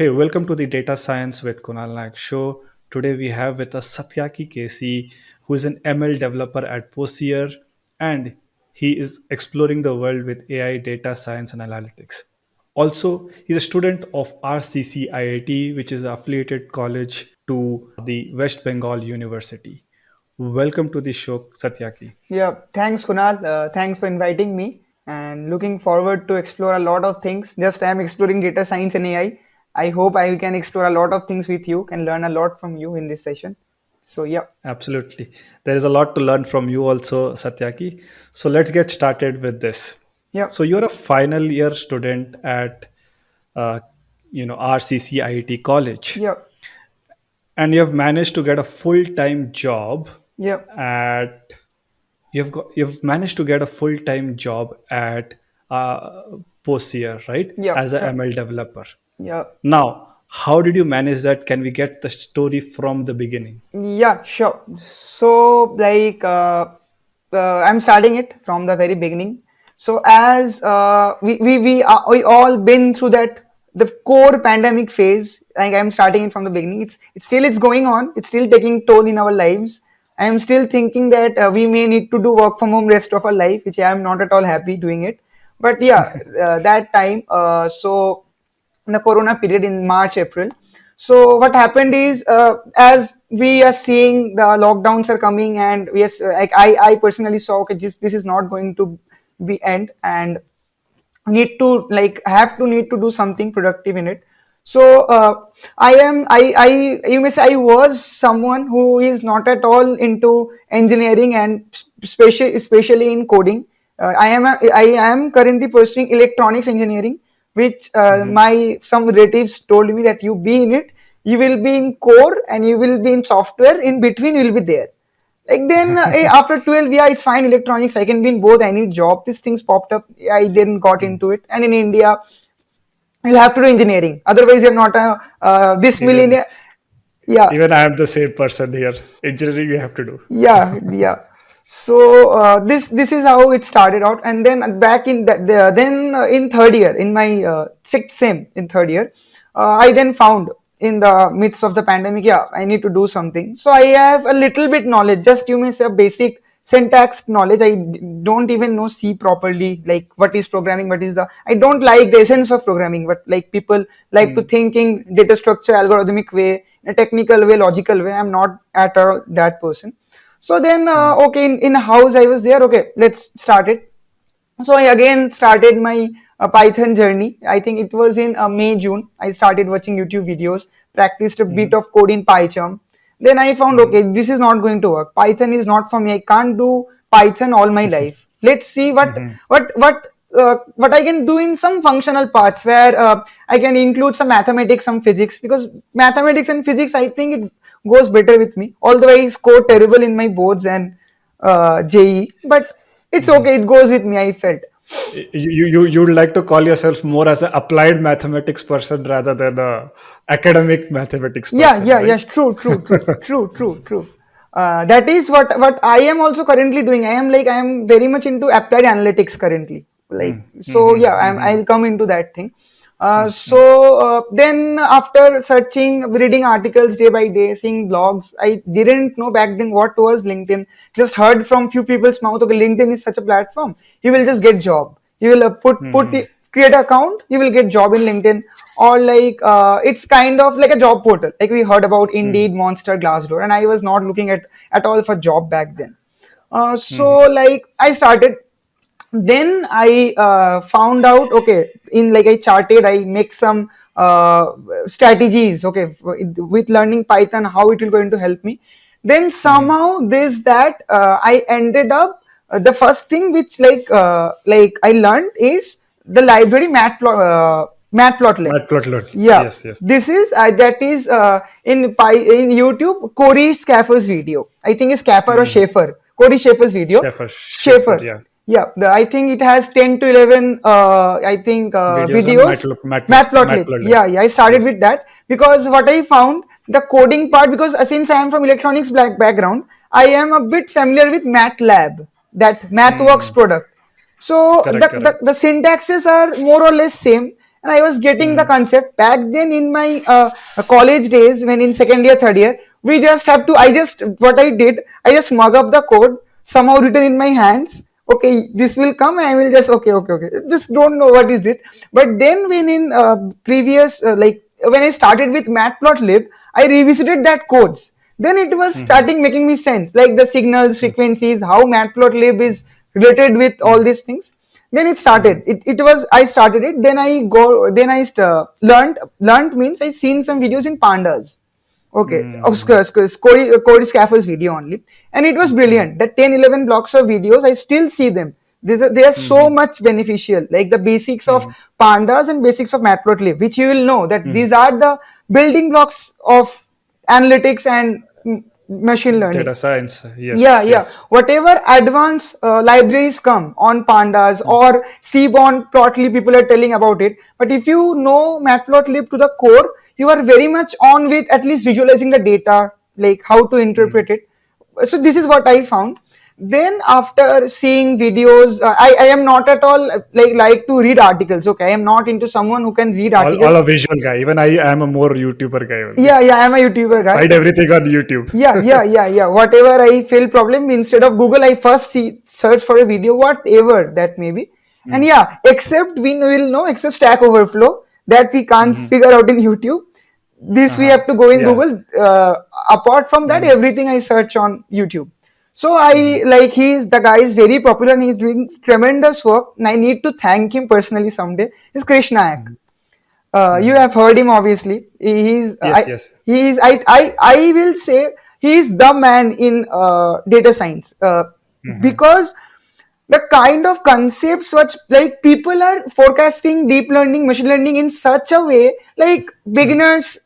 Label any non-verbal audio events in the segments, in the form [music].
Hey, welcome to the Data Science with Kunal Naik show. Today we have with us Satyaki Casey, who is an ML developer at Posier, and he is exploring the world with AI, data science, and analytics. Also, he's a student of RCC IIT, which is affiliated college to the West Bengal University. Welcome to the show, Satyaki. Yeah, thanks Kunal. Uh, thanks for inviting me and looking forward to explore a lot of things. Just I'm exploring data science and AI. I hope I can explore a lot of things with you, can learn a lot from you in this session. So yeah. Absolutely. There is a lot to learn from you also, Satyaki. So let's get started with this. Yeah. So you're a final year student at, uh, you know, RCC IIT College, Yeah. and you have managed to get a full-time job Yeah. at. You've got you've managed to get a full-time job at uh, Posier, right? Yeah. As a Yeah. ML developer. Yeah. Now, how did you manage that? Can we get the story from the beginning? Yeah, sure. So, like, uh, uh, I'm starting it from the very beginning. So, as uh, we we we, uh, we all been through that the core pandemic phase. Like, I'm starting it from the beginning. It's it's still it's going on. It's still taking toll in our lives. I am still thinking that uh, we may need to do work from home rest of our life, which I am not at all happy doing it. But yeah, [laughs] uh, that time. Uh, so in the corona period in march april. So what happened is uh, as we are seeing the lockdowns are coming and yes like i i personally saw okay this, this is not going to be end and need to like have to need to do something productive in it. So uh, i am i i you may say i was someone who is not at all into engineering and especially especially in coding. Uh, i am a, i am currently pursuing electronics engineering which uh, Mhm. my some relatives told me that you be in it you will be in core and you will be in software in between you will be there like then uh, [laughs] after 12 yeah it's fine electronics i can be in both any job these things popped up i then got into it and in india you have to do engineering otherwise you're not a uh, this millionaire yeah even I am the same person here. Engineering you have to do. yeah [laughs] yeah so uh, this this is how it started out. And then back in the, the then uh, in third year in my uh, sixth sem in third year uh, i then found in the midst of the pandemic yeah i need to do something. So i have a little bit knowledge just you may say a basic syntax knowledge. I don't even know c properly like what is programming what is the i don't like the essence of programming but like people like to Mm. think in data structure algorithmic way in a technical way logical way. I'm not at all that person so then uh, Mm. okay in, in house i was there okay let's start it so i again started my uh, python journey i think it was in uh, may june i started watching youtube videos practiced a bit Mhm. of code in pycharm then i found Mhm. okay this is not going to work python is not for me i can't do python all my [laughs] life let's see what Mhm. what what uh, what i can do in some functional parts where uh, i can include some mathematics some physics because mathematics and physics i think it goes better with me although i scored terrible in my boards and uh, JEE, but it's Mhm. okay. It goes with me. I felt. You, you you would like to call yourself more as an applied mathematics person rather than a academic mathematics Yeah, person, yeah, right? yes. True, true, [laughs] true, true, true, true. Uh, that is what what I am also currently doing. I am like I am very much into applied analytics currently. Like Mm. so, yeah. Mhm. I'm Mhm. I'll come into that thing. Uh, so uh, then after searching, reading articles day by day, seeing blogs, I didn't know back then what was LinkedIn. Just heard from few people's mouth. Okay, LinkedIn is such a platform. You will just get job. You will uh, put put Mhm. create account. You will get job in LinkedIn or like uh, it's kind of like a job portal. Like we heard about Indeed, Mhm. Monster, Glassdoor, and I was not looking at at all for job back then. Uh, so Mhm. like I started then i uh, found out okay in like i charted i make some uh, strategies okay with learning python how it will going to help me then Mhm. somehow this that uh, i ended up uh, the first thing which like uh, like i learned is the library matplot uh, matplotlib Matplotlib. yeah Yes, yes. this is uh, that is uh, in Py in youtube corey scaffer's video i think it's scaffer or Mhm. Schafer corey Schafer's video Schafer, Schafer, Schafer. yeah. Yeah, the, I think it has 10 to 11, uh, I think, uh, Videos videos. Matplotlib. Yeah, yeah, I started with that because what I found, the coding part, because uh, since I am from electronics black background, I am a bit familiar with MATLAB, that MathWorks Mm. product. So Correct, the, the, correct. the syntaxes are more or less same and I was getting the Mm, concept back then in my uh, college days when in second year, third year. We just have to. I just what I did. I just mug up the code somehow written in my hands. Okay, this will come. I will just okay, okay, okay. Just don't know what is it. But then when in uh, previous uh, like when I started with Matplotlib, I revisited that codes. Then it was mhm, starting making me sense like the signals frequencies how matplotlib is related with all mm, these things. Then it started. Mhm, it, it was i started it. Then i go then i st- learned learned means i seen some videos in pandas okay. Of Sc- Sc- Cody, Cody Scaffold's video only. And it was brilliant. That 10 11 blocks of videos i still see them. These are, they are so mhm, much beneficial. Like the basics of mhm, pandas and basics of matplotlib which you will know that mhm. these are the building blocks of analytics and mm, machine learning. Data science. Yes, yeah yeah. yes. whatever advanced uh, libraries come on pandas Mm, or seaborn plotly people are telling about it. But if you know matplotlib to the core you are very much on with at least visualizing the data like how to interpret it. So this is what i found. Then after seeing videos uh, I, I am not at all like like to read articles okay? I am not into someone who can read All, all a visual guy. Even I am a more YouTuber guy only. yeah yeah i'm a youtuber guy. Find everything on YouTube. [laughs] yeah yeah yeah yeah. Whatever i feel problem instead of google i first see search for a video whatever that may be. And Mm, yeah except we will know except stack overflow that we can't mhm, figure out in youtube this we uh-huh. have to go in Yeah. google. Uh, apart from that Mhm, everything i search on youtube. So i mhm, like he's the guy is very popular and he's doing tremendous work and i need to thank him personally someday. Is Krish Naik mhm, uh, you mhm. have heard him obviously. He- he's Yes, i yes. he's i i, I will say he's the man in uh, data science. Uh, Mhm, because the kind of concepts which like people are forecasting deep learning machine learning in such a way like mhm, beginners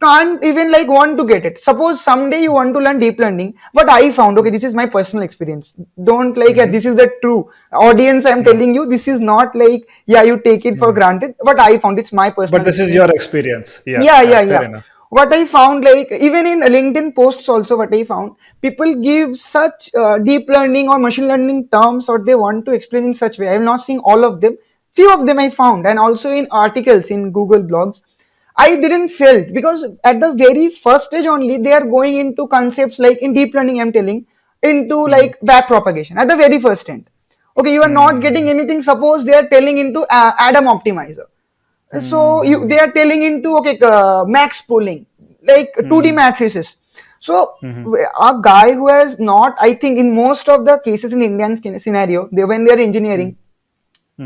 can't even like want to get it. Suppose someday you want to learn deep learning what i found okay this is my personal experience. Don't like yeah, mhm, this is the true audience i'm mhm, telling you. This is not like yeah you take it for mhm. granted what i found it's my personal. But this is your experience. experience. Yeah, yeah yeah, yeah yeah. enough. what i found like even in linkedin posts also what i found people give such uh, deep learning or machine learning terms or they want to explain in such way. I have not seen all of them. Few of them i found and also in articles in google blogs i didn't felt because at the very first stage only they are going into concepts like in deep learning i'm telling into Mhm, like back propagation at the very first end. Okay you are not getting mhm, anything. Suppose they are telling into uh, adam optimizer. So you they are telling into okay uh, max pooling like 2d mhm, matrices. So mhm, a guy who has not i think in most of the cases in indian scenario they when they are mhm,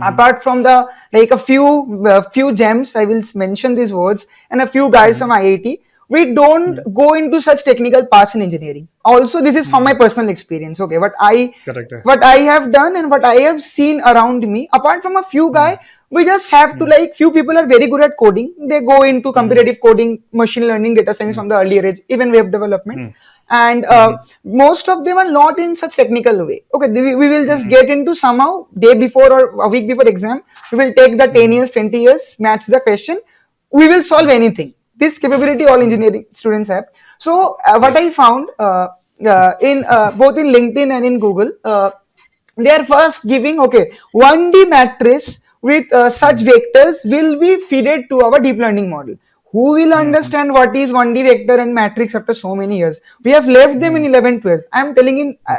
engineering mhm, apart from the like a few uh, few gems i will mention these words and a few guys from mhm, iit we don't mhm, go into such technical paths in engineering. Also this is from my mhm. personal experience okay? What i Correct. what i have done and what i have seen around me apart from a few guy mhm, we just have to mhm, like few people are very good at coding. They go into mhm, competitive coding machine learning data science mhm, from the earlier age even web development. Mhm, and uh, most of them are not in such technical way. Okay we, we will just get into somehow day before or a week before exam we will take the 10 mhm, years 20 years match the question. We will solve anything. This capability all engineering students have. So uh, what i found uh, uh, in uh, both in linkedin and in google uh, they are first giving okay 1d matrix with uh, such Mhm, vectors will be fed to our deep learning model. Who will mhm, understand what is 1d vector and matrix after so many years? We have left them in mhm. 11 12 i am telling in uh,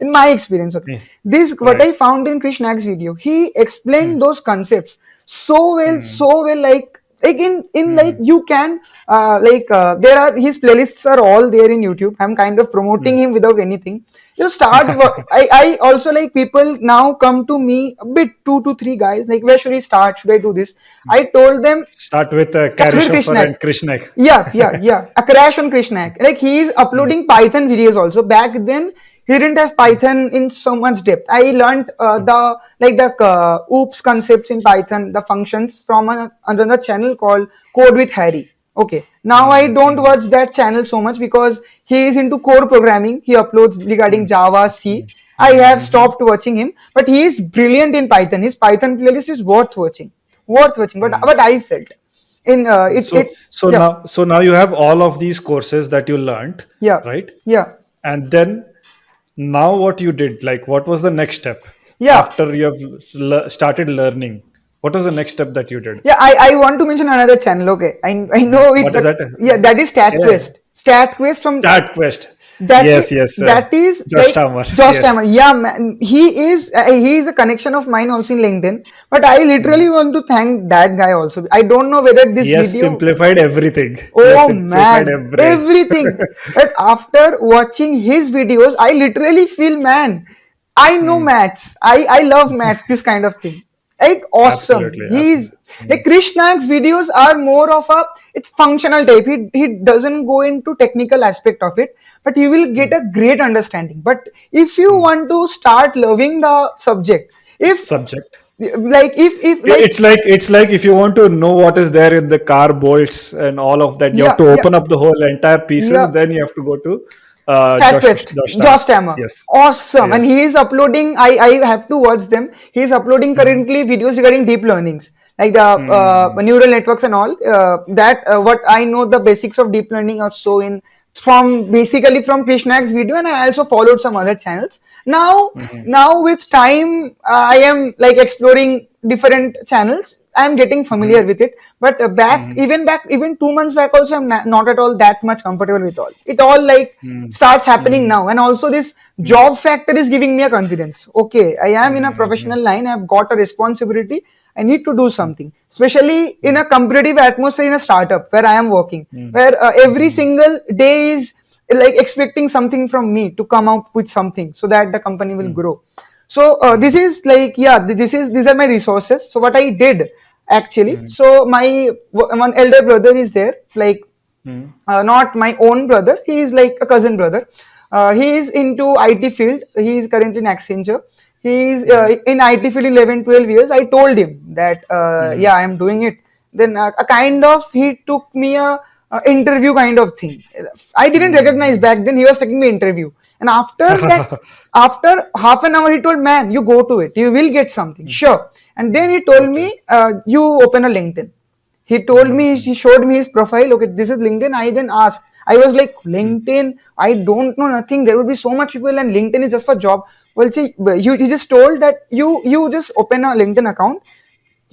in my experience okay. Yeah, this what Right. i found in Krish Naik's video he explained Mhm, those concepts so well mhm, so well like like in in like you can uh, like uh, there are his playlists are all there in youtube. I'm kind of promoting him without anything you start I, I also like people now come to me a bit two to three guys like where should we start? Should i do this? I told them Start with uh, start with Krish Naik. and Krish Naik. yeah yeah yeah. A crash on Krish Naik. Like he is uploading python videos also. Back then he didn't have python in so much depth. I learned uh, mhm, the like the uh, oops concepts in python the functions from a, another channel called code with harry okay. Now i mhm, don't watch that channel so much because he is into core programming. He uploads regarding mhm, java c. I have mhm, mhm, stopped watching him but he is brilliant in python. His python playlist is worth watching worth watching but mhm. i felt in uh, it So, it so yeah. now, so now you have all of these courses that you learned, yeah. right? yeah. And then now what you did, like what was the next step yeah. after you have le- started learning? What was the next step that you did Yeah, I, I want to mention another channel. Okay, I, I know it. What is that? Yeah, that is Yeah. StatQuest. StatQuest from Start quest. that yes, i- yes. uh, that is Josh like, Starmer. Josh yes. Yeah, man, he is uh, he is a connection of mine also in LinkedIn. But I literally want to thank that guy also. I don't know whether this He has video. simplified everything. Oh simplified man, everything. everything. [laughs] but after watching his videos, I literally feel, man, I know Hmm. maths. I I love maths. This kind of thing. Like awesome. Absolutely, He's absolutely. like Krish Naik's videos are more of a it's functional type. He he doesn't go into technical aspect of it, but you will get a hmm. great understanding. But if you hmm. want to start loving the subject, if Subject. like if if like it's like it's like if you want to know what is there in the car bolts and all of that, you have Yeah, to yeah. open up the whole entire pieces. Yeah. Then you have to go to uh, StatQuest, Josh, Josh, Starmer. Yes. Awesome. Yeah. And he is uploading, I, I have to watch them. He is uploading Mm-hmm. currently videos regarding deep learnings, like the uh, neural networks and all. Uh, that, uh, what I know the basics of deep learning also in from basically from Krish Naik's video and I also followed some other channels. Now, Mm-hmm. now with time, uh, I am like exploring different channels. I'm getting familiar Mm-hmm. with it, but uh, back even back even two months back also I'm not at all that much comfortable with all. It all like Mm-hmm. starts happening now, and also this job factor is giving me a confidence. Okay, I am in a professional line. I've got a responsibility. I need to do something, especially in a competitive atmosphere in a startup where I am working, where uh, every single day is like expecting something from me to come out with something so that the company will grow so uh, this is like yeah this is these are my resources. So what i did actually. So my one elder brother is there. Like uh, not my own brother. He is like a cousin brother. Uh, he is into it field. He is currently in accenture. He is uh, in it field 11 12 years. I told him that uh, yeah i am doing it. Then uh, a kind of he took me a, a interview kind of thing. I didn't recognize back then. He was taking me interview and after [laughs] that after half an hour he told man you go to it. You will get something. Hmm. Sure. And then he told me uh, you open a linkedin. He told me hmm. he showed me his profile. Okay this is linkedin. I then asked i was like hmm. linkedin? I don't know nothing. There would be so much people and linkedin is just for job. Well see, you, he just told that you you just open a linkedin account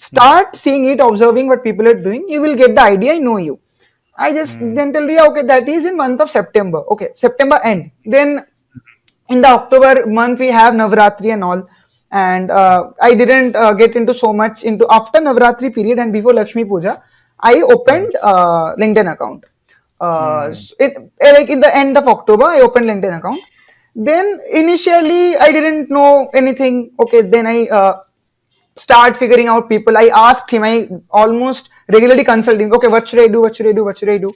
start seeing it observing what people are doing. You will get the idea. I know you. I just then told you yeah, okay that is in month of september. Okay september end. Then in the October month we have Navratri and all, and uh, I didn't uh, get into so much into after Navratri period and before Lakshmi Puja, I opened uh, LinkedIn account. Uh, so it, eh, like in the end of October, I opened LinkedIn account. Then initially I didn't know anything. Okay, then I uh, start figuring out people. I asked him. I almost regularly consulting. Okay, what should I do? What should I do? What should I do?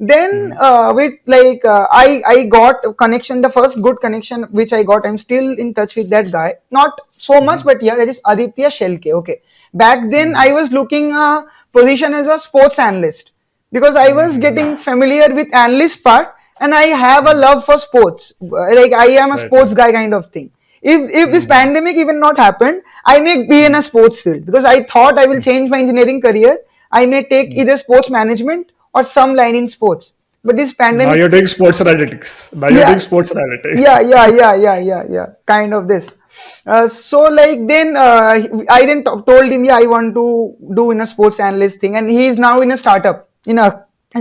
Then hmm. uh, with like uh, I I got a connection. The first good connection which I got. I'm still in touch with that guy. Not so hmm. much, but yeah, that is Aditya Shelke. Okay, back then hmm. I was looking a position as a sports analyst because I was getting familiar with analyst part and I have a love for sports. Like I am a Right, sports guy kind of thing. If if this pandemic even not happened, I may be in a sports field because I thought I will change my engineering career. I may take either sports management or some line in sports. But this pandemic. Now you're doing sports analytics. Now you're Yeah. doing sports analytics. yeah yeah yeah yeah yeah yeah kind of this uh, so like then uh, i then told him yeah i want to do in a sports analyst thing and he is now in a startup in a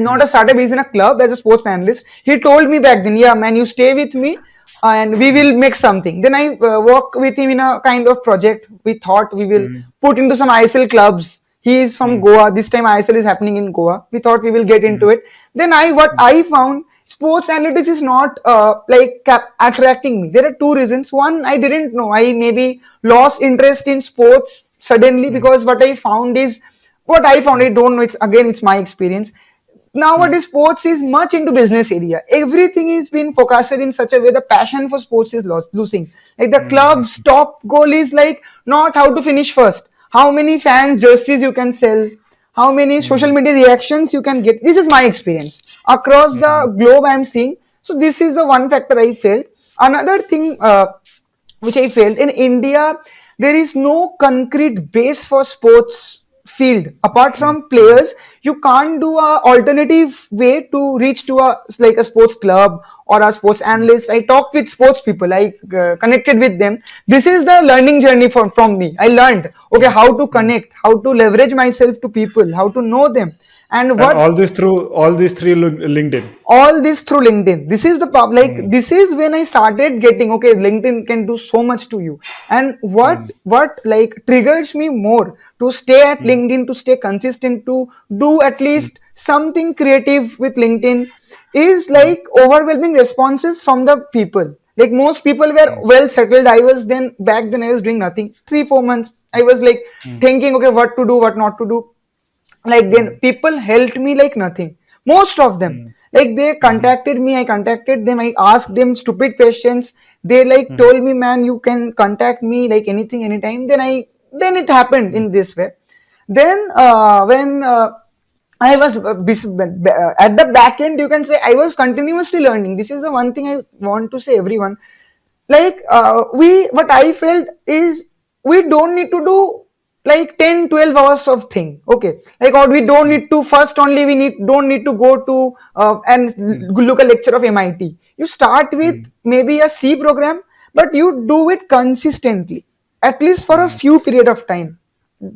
not a startup he's in a club as a sports analyst he told me back then yeah man you stay with me and we will make something then i uh, work with him in a kind of project we thought we will put into some isl clubs he is from hmm. goa. This time isl is happening in goa. We thought we will get into hmm. it. Then i what i found sports analytics is not uh, like cap- attracting me. There are two reasons. One i didn't know. I maybe lost interest in sports suddenly hmm. because what i found is what i found i don't know. It's again it's my experience. Nowadays sports is much into business area. Everything is being forecasted in such a way the passion for sports is lost, losing. Like the club's top goal is like not how to finish first how many fans jerseys you can sell? How many social media reactions you can get? This is my experience. Across the globe i'm seeing. So this is the one factor i felt. Another thing uh, which i felt in india there is no concrete base for sports field. Apart from mm, players you can't do a alternative way to reach to a like a sports club or a sports mm, analyst. I talked with sports people i uh, connected with them. This is the learning journey from from me. I learned okay how to connect how to leverage myself to people how to know them and and what all this through all these three linkedin. All this through linkedin. This is the pub like Mm, this is when i started getting okay linkedin can do so much to you. And what mm, what like triggers me more to stay at mm, linkedin to stay consistent to do at mm, least something creative with linkedin is like overwhelming responses from the people. Like most people were mm, well settled. I was then back then i was doing nothing. Three four months i was like thinking okay what to do what not to do like then mm, people helped me like nothing. Most of them. Mm, like they contacted me i contacted them i asked them stupid questions. They like mhm, told me man you can contact me like anything anytime. Then i then it happened mm, in this way. Then uh, when uh, I was uh, uh, at the back end, you can say I was continuously learning. This is the one thing I want to say everyone. Like uh, we, what I felt is we don't need to do like 10, 12 hours of thing. Okay, like or we don't need to first only we need don't need to go to uh, and mm, look a lecture of MIT. You start with mm, maybe a C program, but you do it consistently, at least for a mm. few period of time.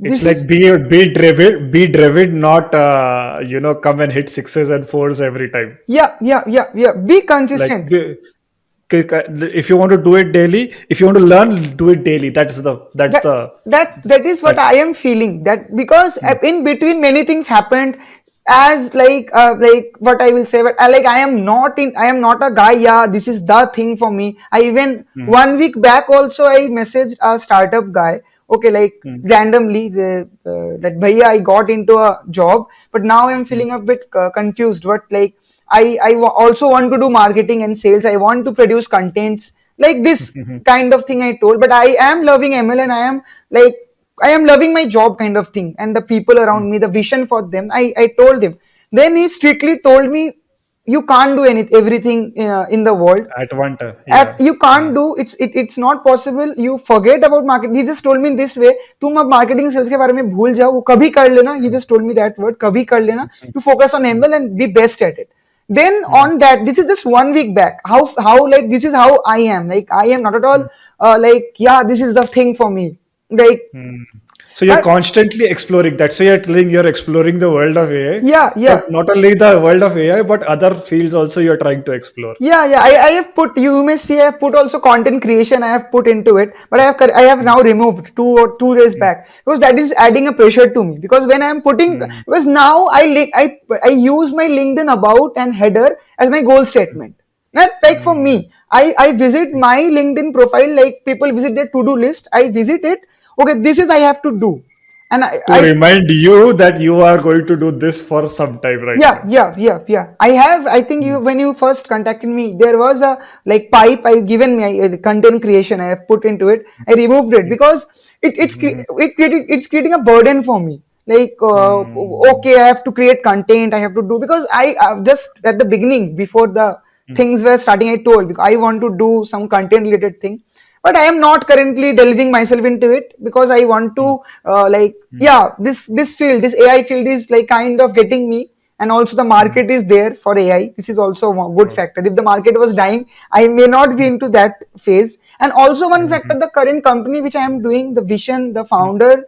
It's This is like be be driven, be driven, not uh, you know come and hit sixes and fours every time. Yeah, yeah, yeah, yeah. Be Like consistent. k- if you want to do it daily, if you want to learn, do it daily. That's the that's That the that that is what I am feeling. That because uh, mm, in between many things happened, as like uh, like what I will say, but I like I am not in. I am not a guy. Yeah, this is the thing for me. I even mm, one week back also I messaged a startup guy. Okay, like mm, randomly the uh, that bhaiya I got into a job, but now I'm feeling a bit uh, confused. What like I I wa- also want to do marketing and sales. I want to produce contents like this mhm, [laughs] kind of thing I told. But I am loving ML and I am like I am loving my job kind of thing and the people mm. around me, the vision for them. I I told him. Then he strictly told me, you can't do anything everything uh, in the world at one time. at Yeah. you can't Mm, do it's it, it's not possible you forget about market he just told me in this way तुम अब marketing sales के बारे में भूल जाओ वो कभी कर लेना he mm, just told me that word कभी कर लेना [laughs] mm, you focus on mm, ML and be best at it then mm, on that this is just one week back. How how like this is how I am. Like I am not at all mm, uh, like yeah this is the thing for me. Like mm. So you're constantly exploring. That's why you're telling you're exploring the world of AI. yeah yeah not only the world of AI, but other fields also you're trying to explore. Yeah, yeah. I, I have put you may see I have put also content creation I have put into it, but I have I have now removed two or two days Mm, back because that is adding a pressure to me because when I am putting mm, because now I link I I use my LinkedIn about and header as my goal statement. Not like for mm, me, I I visit my LinkedIn profile like people visit their to do list. I visit it. Okay, this is I have to do, and I, to I remind you that you are going to do this for some time right? Yeah now. yeah yeah yeah. I have i think you Mm, when you first contacted me there was a like pipe i have given me I, the content creation i have put into it. I removed it because it, it's cre- mhm, it created it's creating a burden for me. Like uh, mm, okay i have to create content i have to do because i uh, just at the beginning before the mm, things were starting i told i want to do some content related thing but i am not currently delving myself into it because i want to mm, uh, like mm, yeah this this field this ai field is like kind of getting me and also the market is there for ai this is also a good factor. If the market was dying i may not be into that phase. And also one factor the current company which i am doing the vision the founder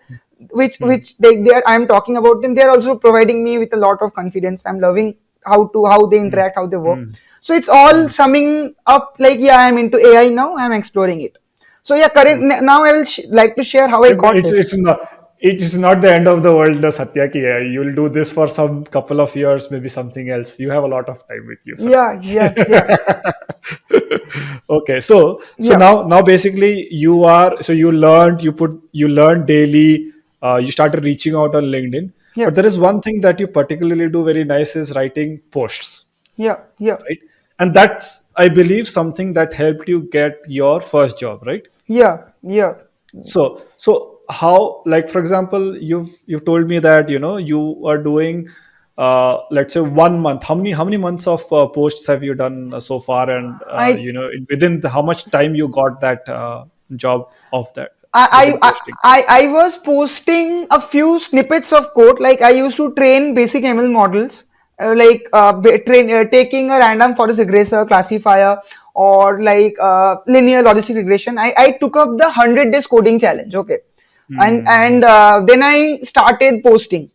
which which they, they are i am talking about them they are also providing me with a lot of confidence. I'm loving how to how they interact how they work. So it's all mm, summing up like yeah i'm into ai now i'm exploring it so yeah current now i will sh- like to share how i It- got It's this it's not it's not the end of the world, the Satya ki hai. You'll do this for some couple of years, maybe something else. You have a lot of time with you, yeah yeah yeah [laughs] okay, so so yeah now now basically you are so you learned you put you learned daily. Uh, you started reaching out on LinkedIn, yeah but there is one thing that you particularly do very nice is writing posts, yeah yeah right? And that's I believe something that helped you get your first job, right? Yeah yeah so so how like for example you've you've told me that you know you are doing uh let's say one month how many how many months of uh, posts have you done uh, so far and uh, i you know within the, how much time you got that uh, job of that I, I? I I was posting a few snippets of code. Like I used to train basic ML models, like uh, train uh, taking a random forest regressor classifier or like uh, linear logistic regression. I, I took up the hundred days coding challenge. Okay, and Hmm. and uh, then I started posting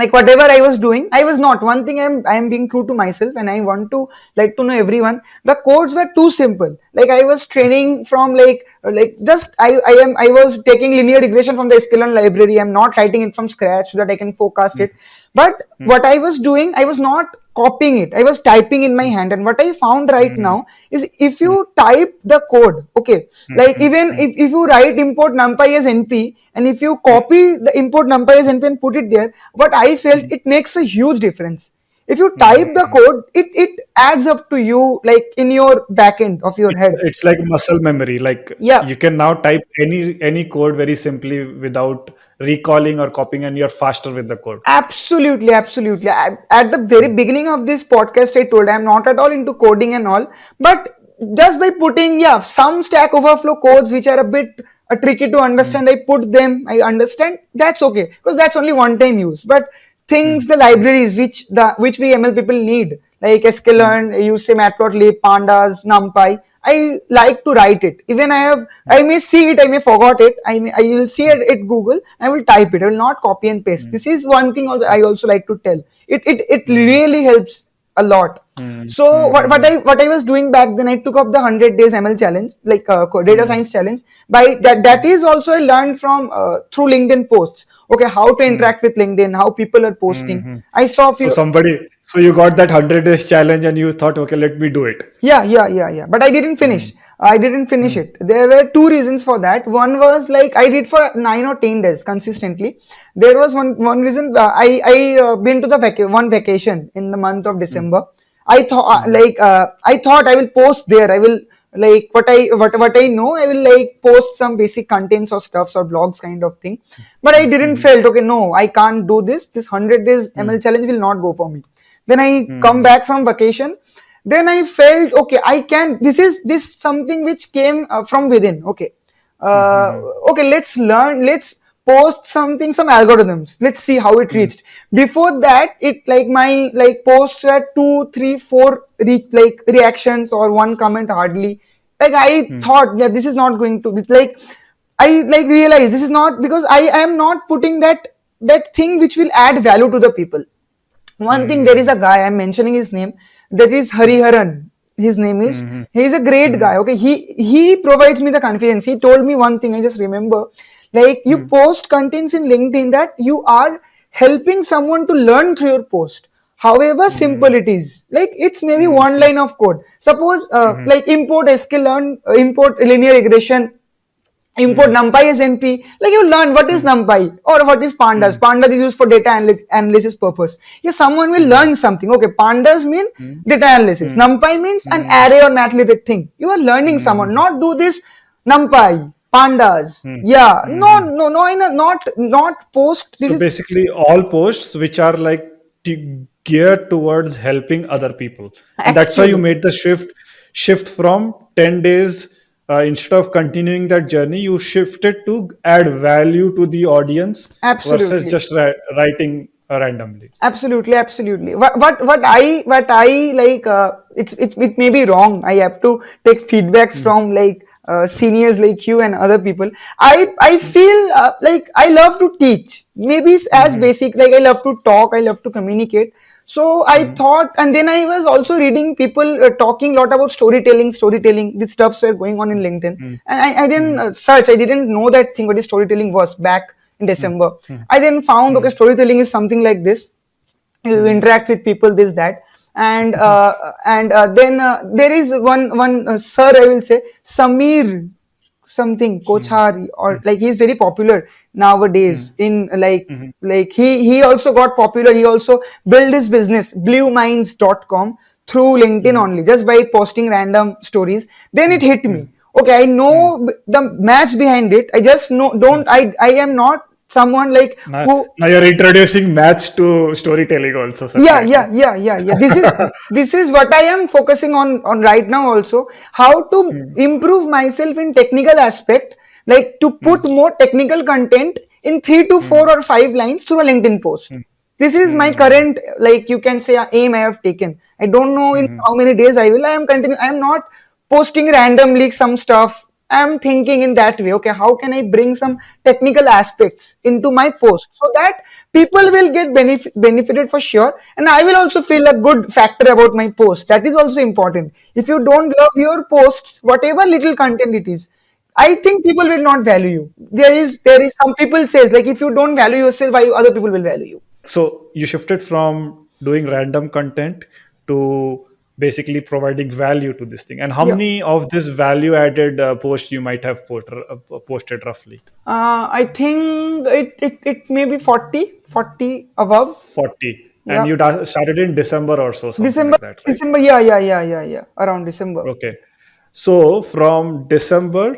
like whatever i was doing i was not one thing i'm i'm being true to myself and i want to like to know everyone the codes were too simple like i was training from like uh, like just i i am i was taking linear regression from the sklearn library i'm not writing it from scratch so that i can forecast Hmm. it but Hmm. what i was doing i was not copying it i was typing in my hand and what i found right Hmm. now is if you type the code okay Hmm. like Hmm. even Hmm. if, if you write import numpy as np and if you copy the import numpy as np and put it there what i felt Hmm. it makes a huge difference if you type the Hmm. code it it adds up to you like in your back end of your head it's like muscle memory. Like yeah you can now type any any code very simply without recalling or copying, and you're faster with the code. Absolutely, absolutely. I, at the very beginning of this podcast, I told I'm not at all into coding and all, but just by putting, yeah, some Stack Overflow codes which are a bit uh, tricky to Hmm. understand, I put them, I understand, that's okay because that's only one time use. But Hmm. Things, the libraries which the which we ML people need, like Hmm. sklearn, you say matplotlib, pandas, numpy. I like to write it. Even I have, I may see it, I may forgot it. I may, I will see it at Google. I will type it. I will not copy and paste. Hmm. This is one thing also I also like to tell. It it it Hmm. really helps a lot. Hmm. So Hmm. what, what Hmm. I what I was doing back then, I took up the hundred days ML challenge, like uh, data Hmm. science challenge. By that that is also I learned from uh, through LinkedIn posts. Okay, how to Hmm. interact with LinkedIn, how people are posting. Hmm. I saw a So somebody, so you got that hundred days challenge, and you thought, okay, let me do it. Yeah, yeah, yeah, yeah. But I didn't Hmm. finish. I didn't finish Hmm. it. There were two reasons for that. One was like I did for nine or ten days consistently. There was one one reason. Uh, I I uh, been to the vac- one vacation in the month of Hmm. December. I thought uh, Hmm. like uh, I thought I will post there. I will like what I what what I know. I will like post some basic contents or stuffs or blogs kind of thing. But I Hmm. didn't Hmm. felt okay. No, I can't do this. This hundred days Hmm. ML challenge will not go for me. Then I come Hmm. back from vacation then i felt okay i can this is this something which came uh, from within okay uh, Hmm. okay let's learn let's post something some algorithms let's see how it Hmm. reached before that it like my like posts were two three four re- like reactions or one comment hardly like i Hmm. thought yeah this is not going to it's like i like realize this is not because i am not putting that that thing which will add value to the people one thing there is a guy i'm mentioning his name that is hariharan his name is Hmm. he is a great Hmm. guy okay he he provides me the confidence he told me one thing i just remember like you Hmm. post contents in linkedin that you are helping someone to learn through your post however simple Hmm. it is like it's maybe Hmm. one line of code suppose uh, Hmm. like import sklearn uh, import linear regression import Hmm. numpy as np like you learn what is Hmm. numpy or what is pandas Hmm. pandas is used for data analy- analysis purpose yeah someone will Hmm. learn something okay pandas mean Hmm. data analysis Hmm. numpy means an array or math-related thing you are learning someone not do this numpy pandas yeah no no no in a, not not post this So is basically, all posts which are like geared towards helping other people, and that's why you made the shift shift from ten days. Uh, instead of continuing that journey, you shifted to add value to the audience versus just ri- writing uh, randomly. absolutely absolutely what what what i what i like uh, it's it, it may be wrong i have to take feedbacks Hmm. from like uh, seniors like you and other people i i feel uh, like i love to teach maybe as Hmm. basic like i love to talk i love to communicate so i Hmm. thought and then i was also reading people uh, talking a lot about storytelling storytelling these stuffs were going on in linkedin Hmm. and i, I didn't Hmm. uh, search i didn't know that thing what is storytelling was back in Hmm. december Hmm. i then found okay storytelling is something like this you interact with people this that and uh, and uh, then uh, there is one one uh, sir i will say samir something Hmm. kochari or Hmm. like he's very popular Hmm. nowadays in like Hmm. like he he also got popular he also built his business blueminds.com through linkedin Hmm. only just by posting random stories then it Hmm. hit Hmm. me okay i Hmm. know the match behind it i just know Hmm. don't i i am not someone like Now, who now you're introducing maths to storytelling also, yeah yeah yeah yeah yeah this is [laughs] this is what i am focusing on on right now also how to Hmm. improve myself in technical aspect like to hmm. put more technical content in three to hmm. four or five lines through a LinkedIn post. Hmm. This is my current, like you can say, aim I have taken. I don't know in how many days I will. I am continue. I am not posting randomly some stuff. I am thinking in that way. Okay, how can I bring some technical aspects into my post so that people will get benefit benefited for sure, and I will also feel a good factor about my post. That is also important. If you don't love your posts, whatever little content it is, I think people will not value you. There is there is some people says like if you don't value yourself, why other people will value you. So you shifted from doing random content to basically providing value to this thing. And how Yeah. many of this value added uh, posts you might have put, uh, posted roughly? Uh, I think it, it, it may be 40, 40 above. 40. Yeah. And you started in December or so, December, like that, right? December, yeah, yeah, yeah, yeah, yeah, around December. Okay. So from December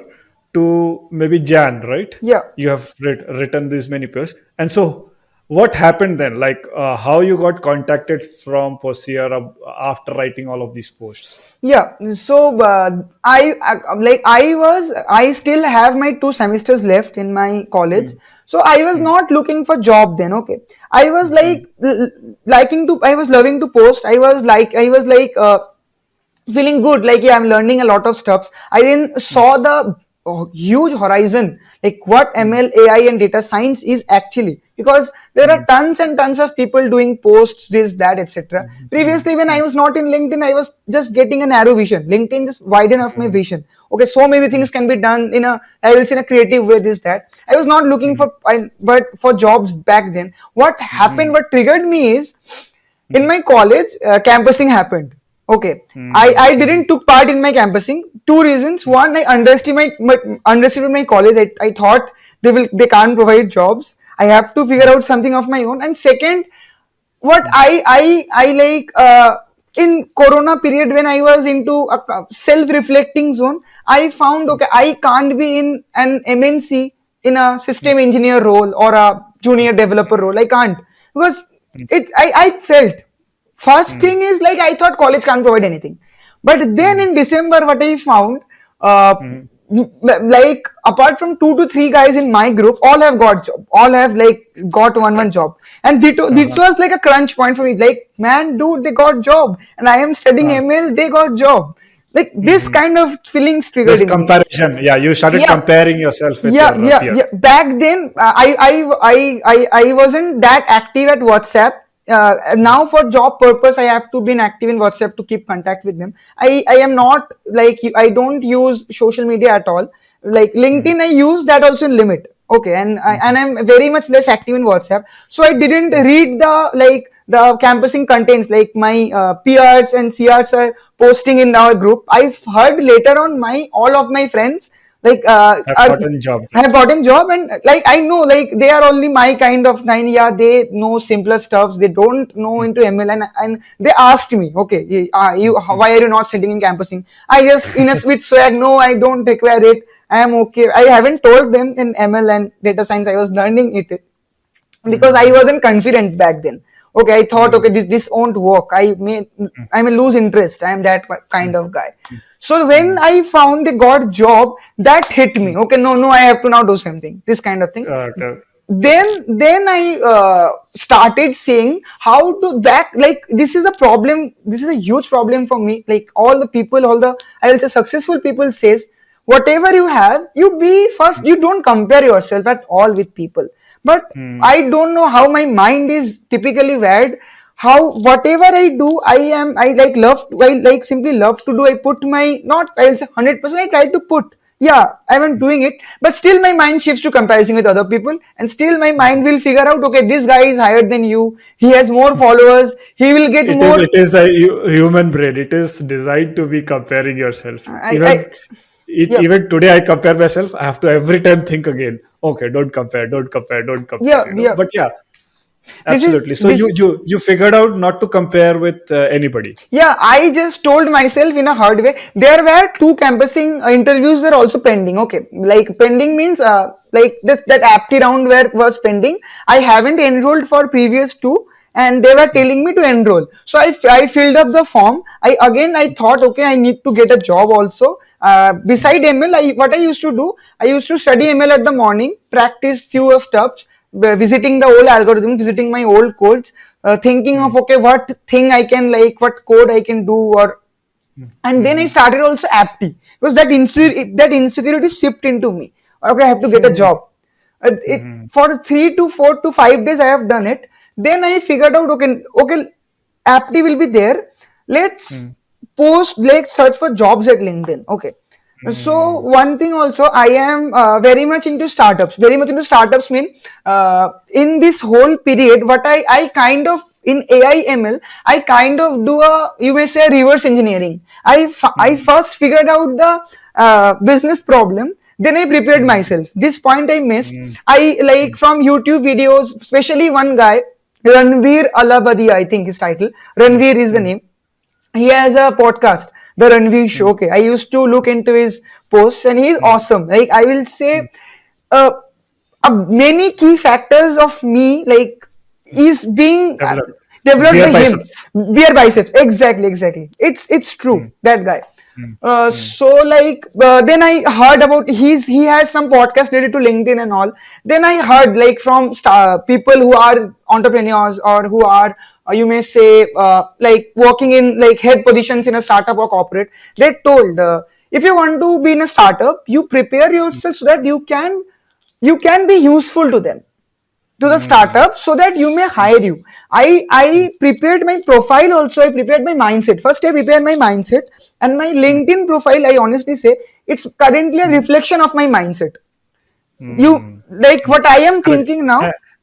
to maybe Jan, right? Yeah, You have writ- written these many posts. And so what happened then? Like uh, how you got contacted from Posier after writing all of these posts? yeah. So uh, I, I like I was I still have my two semesters left in my college. So I was not looking for job then. Okay, I was like l- l- liking to. I was loving to post. I was like I was like. Uh, feeling good like yeah i'm learning a lot of stuff i then saw the oh, huge horizon. Like what hmm. ml ai and data science is actually. Because there are hmm. tons and tons of people doing posts this that etc hmm. previously when i was not in linkedin i was just getting a narrow vision. Linkedin just widen up my vision. Okay so many things can be done in a i will say in a creative way this that. I was not looking for I, but for jobs back then. What happened what triggered me is in my college uh, campusing happened okay. Hmm. I i didn't took part in my campusing. Two reasons. One i underestimate my, underestimated my college. I, I thought they will they can't provide jobs. I have to figure out something of my own. And second what i i i like uh, in corona period when i was into a self reflecting zone i found okay i can't be in an mnc in a system hmm. engineer role or a junior developer role. I can't. Because hmm. it i i felt First hmm. thing is like I thought college can't provide anything, but then hmm. in December, what I found, uh, hmm. m- like apart from two to three guys in my group, all have got job, all have like got one one job, and this, this was like a crunch point for me. Like man, dude, they got job, and I am studying uh-huh. ML, they got job. Like this kind of feelings triggered This in me. comparison. Yeah, you started Yeah. comparing yourself with yeah your yeah peers. yeah. Back then uh, I, I i i i wasn't that active at whatsapp uh, now for job purpose i have to be active in whatsapp to keep contact with them. I i am not like i don't use social media at all. Like linkedin i use that also in limit. Okay and I, and i'm very much less active in whatsapp. So i didn't read the like the campusing contents. Like my uh, peers and crs are posting in our group. I've heard later on my all of my friends like uh, Have are- gotten job. I have gotten job and like I know like they are only my kind of nine. Yeah they know simpler stuffs. They don't know into ML and, and they asked me okay uh, you how- why are you not sitting in campusing? I just in a switch [laughs] swag no I don't require it. I am okay. I haven't told them in ML and data science. I was learning it because I wasn't confident back then. Okay, I thought, hmm. okay, this this won't work. I may hmm. I may lose interest. I am that kind of guy. Hmm. So when I found a god job, that hit me. Okay, no, no, I have to now do something. This kind of thing okay. then then i uh, started saying how to back like this is a problem this is a huge problem for me like all the people all the i will say successful people says whatever you have you be first you don't compare yourself at all with people but hmm. i don't know how my mind is typically wired. How whatever i do i am i like love i like simply love to do. I put my not i'll say 100% i try to put. Yeah i'm doing it. But still my mind shifts to comparison with other people. And still my mind will figure out okay this guy is higher than you. He has more hmm. followers. He will get It is, more it is the human brain. It is designed to be comparing yourself. I- even, I- it, yeah. even today, I compare myself. I have to every time think again. Okay, don't compare, don't compare, don't compare. Yeah, you know? yeah. But yeah, This is- absolutely. so this- you you you figured out not to compare with uh, anybody. Yeah, I just told myself in a hard way. There were two campusing uh, interviews were also pending. Okay, like pending means uh, like this that apti round where was pending. I haven't enrolled for previous two, and they were telling me to enroll. So I, I filled up the form. I again I thought okay I need to get a job also. Uh, beside ML, I, what I used to do, I used to study ML at the morning, practice fewer steps, uh, visiting the old algorithm, visiting my old codes, uh, thinking of okay, what thing I can like, what code I can do, or and then I started also apti because that insecurity that insecurity seeped into me. Okay, I have to get a job. Uh, it, for three to four to five days, I have done it. Then I figured out okay, okay, apty will be there. Let's post like search for jobs at LinkedIn. Okay. So one thing also, I am uh, very much into startups. Very much into startups mean uh, in this whole period, what I I kind of in AI ML, I kind of do a you may say reverse engineering. I f- I first figured out the uh, business problem, then I prepared myself. This point I missed. I like from YouTube videos, especially one guy, Ranveer Allahbadia, I think his title. Ranveer is the name he has a podcast the ranveer show. Okay i used to look into his posts and he's awesome. Like i will say uh, uh, many key factors of me like is being uh, Developed. developed by him. biceps. BeerBiceps. Exactly exactly. It's it's true that guy. Uh, so like uh, then I heard about he's he has some podcast related to LinkedIn and all. Then I heard like from star, people who are entrepreneurs or who are uh, you may say uh, like working in like head positions in a startup or corporate. They told uh, if you want to be in a startup, you prepare yourself so that you can you can be useful to them to the startup so that you may hire you. I i prepared my profile also i prepared my mindset. First i prepared my mindset and my linkedin profile i honestly say it's currently a reflection of my mindset. You like what i am thinking now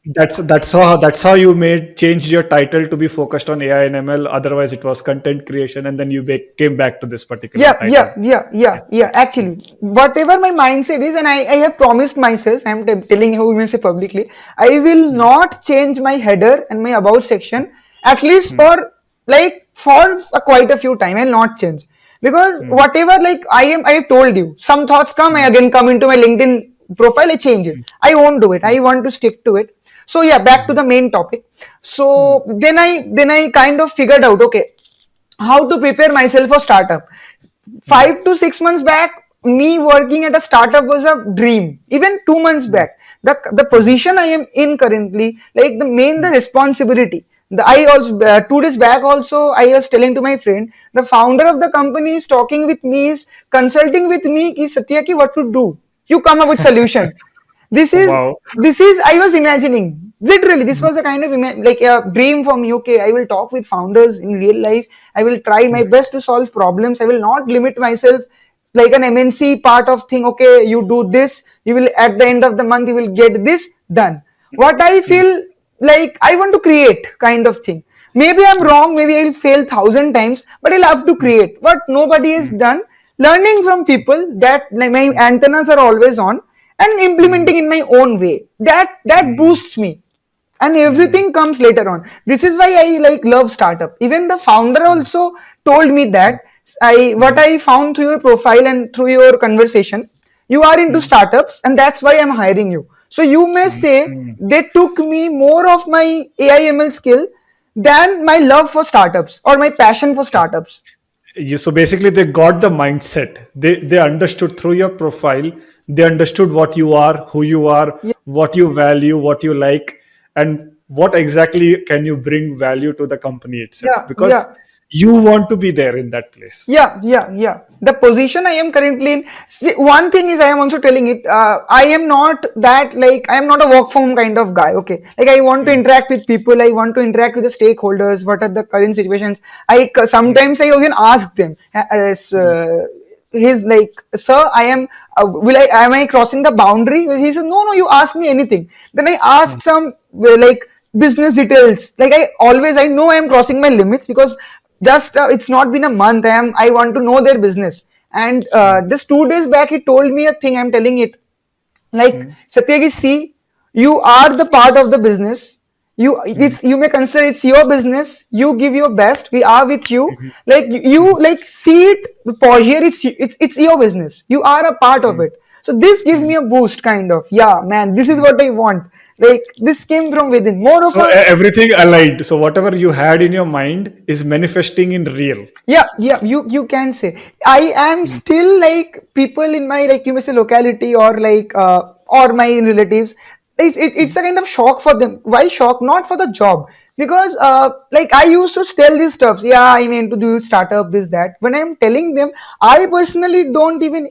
That's that's how that's how you made changed your title to be focused on AI and ML. Otherwise, it was content creation, and then you ba- came back to this particular yeah title. yeah yeah yeah yeah actually. Whatever my mindset is and i, I have promised myself i'm telling you may say publicly i will hmm. not change my header and my about section at least hmm. for like for a, quite a few time i'll not change. Because hmm. whatever like i am i have told you some thoughts come i again come into my linkedin profile i change it. I won't do it. I want to stick to it so yeah back to the main topic. So hmm. then i then i kind of figured out okay how to prepare myself for startup. Hmm. Five to six months back me working at a startup was a dream. Even two months hmm. back the the position i am in currently like the main the responsibility. The i also uh, two days back also i was telling to my friend the founder of the company is talking with me is consulting with me ki satya ki what to do? You come up with solution [laughs] this is Wow. this is i was imagining literally this was a kind of like a dream for me okay i will talk with founders in real life. I will try my hmm. best to solve problems. I will not limit myself like an mnc part of thing okay you do this you will at the end of the month you will get this done. What i hmm. feel like i want to create kind of thing. Maybe i'm wrong maybe i'll fail thousand times but i love to hmm. create. What nobody has done learning from people that like my antennas are always on and implementing in my own way. That that hmm. boosts me. And everything hmm. comes later on. This is why i like love startup. Even the founder hmm. also told me that i what i found through your profile and through your conversation you are into startups and that's why i'm hiring you. So you may say they took me more of my aiml skill than my love for startups or my passion for startups you so basically they got the mindset. They they understood through your profile. They understood what you are who you are yeah. what you value what you like and what exactly can you bring value to the company itself. Yeah because yeah you want to be there in that place Yeah, yeah, yeah. The position I am currently in. See, one thing is, I am also telling it. Uh, I am not that like I am not a work from home kind of guy. Okay, like I want to interact with people. I want to interact with the stakeholders. What are the current situations? I sometimes I even ask them. uh, As uh, he's like, sir, I am. Uh, will I? Am I crossing the boundary? He says, no, no. You ask me anything. Then I ask some uh, like business details. Like I always, I know I am crossing my limits because just uh, it's not been a month. I am i want to know their business. And uh, hmm. just two days back he told me a thing. I'm telling it. Like hmm. satyagi see you are the part of the business. You hmm. it's you may consider it's your business. You give your best. We are with you. Like you, you like see it for here. It's it's it's your business. You are a part of it. So this gives me a boost kind of. Yeah man this is what i want like this came from within. More of So a everything aligned. So whatever you had in your mind is manifesting in real. yeah yeah you you can say. I am still like people in my like you may say locality or like uh, or my relatives it's, it, it's a kind of shock for them. Why shock? Not for the job. Because uh, like i used to tell these stuffs. Yeah i mean to do startup this that. When i'm telling them i personally don't even